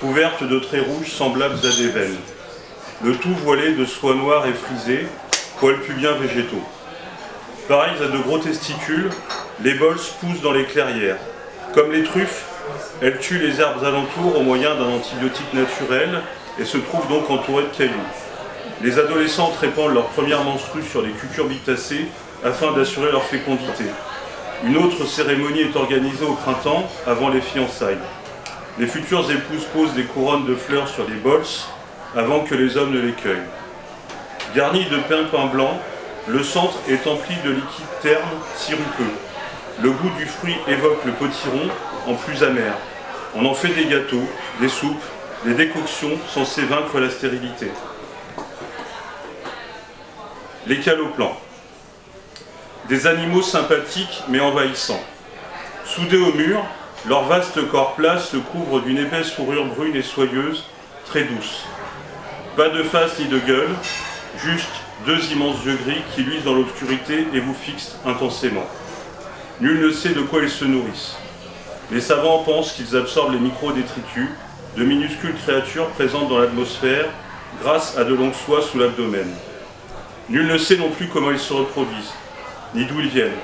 couvertes de traits rouges semblables à des veines. Le tout voilé de soie noire et frisée, poils pubiens végétaux. Pareils à de gros testicules, les bols poussent dans les clairières. Comme les truffes, elles tuent les herbes alentours au moyen d'un antibiotique naturel et se trouvent donc entourées de cailloux. Les adolescentes répandent leur première menstrue sur les cucurbitacées afin d'assurer leur fécondité. Une autre cérémonie est organisée au printemps, avant les fiançailles. Les futures épouses posent des couronnes de fleurs sur les bols avant que les hommes ne les cueillent. Garni de pain pain blanc, le centre est empli de liquide terne, sirupeux. Le goût du fruit évoque le potiron, en plus amer. On en fait des gâteaux, des soupes, des décoctions censées vaincre la stérilité. Les caloplans. Des animaux sympathiques mais envahissants. Soudés au mur, leur vaste corps plat se couvre d'une épaisse fourrure brune et soyeuse, très douce. Pas de face ni de gueule, juste deux immenses yeux gris qui luisent dans l'obscurité et vous fixent intensément. Nul ne sait de quoi ils se nourrissent. Les savants pensent qu'ils absorbent les micro-détritus, de minuscules créatures présentes dans l'atmosphère grâce à de longues soies sous l'abdomen. Nul ne sait non plus comment ils se reproduisent, ni d'où ils viennent.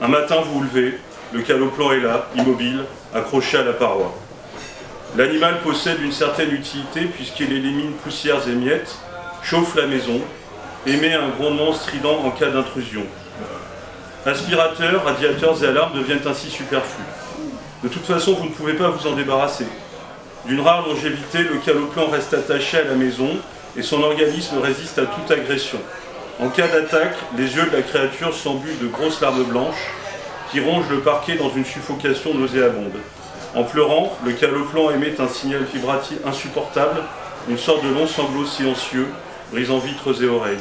Un matin, vous vous levez, le caloplan est là, immobile, accroché à la paroi. L'animal possède une certaine utilité puisqu'il élimine poussières et miettes, chauffe la maison, émet un grondement strident en cas d'intrusion. Aspirateurs, radiateurs et alarmes deviennent ainsi superflus. De toute façon, vous ne pouvez pas vous en débarrasser. D'une rare longévité, le caloplan reste attaché à la maison et son organisme résiste à toute agression. En cas d'attaque, les yeux de la créature s'embuent de grosses larmes blanches qui rongent le parquet dans une suffocation nauséabonde. En pleurant, le caloplan émet un signal vibratif insupportable, une sorte de long sanglot silencieux, brisant vitres et oreilles.